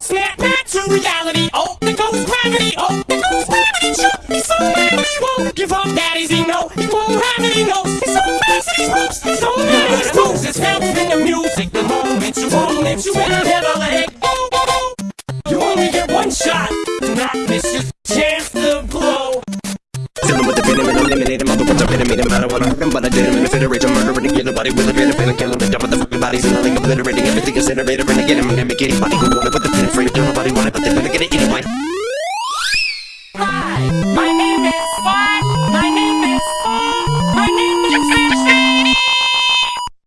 Snap back to reality. Oh, there goes gravity. Oh, there goes gravity. Sure, he's so mad he won't give up. Daddies, he know he won't have it. He knows he's so fast that he's moves. He's so mad that he moves. It's felt in the music. The moment you own it, you will never let go. You only get one shot. Do not miss your chance to blow. Filling with the venom and eliminating my are venom, no matter what I am, but I did in the federation, nobody with a venom, and kill him, the dump of the fucking and nothing obliterating everything incinerator, again, I'm gonna make anybody who wanna put the pen in frame,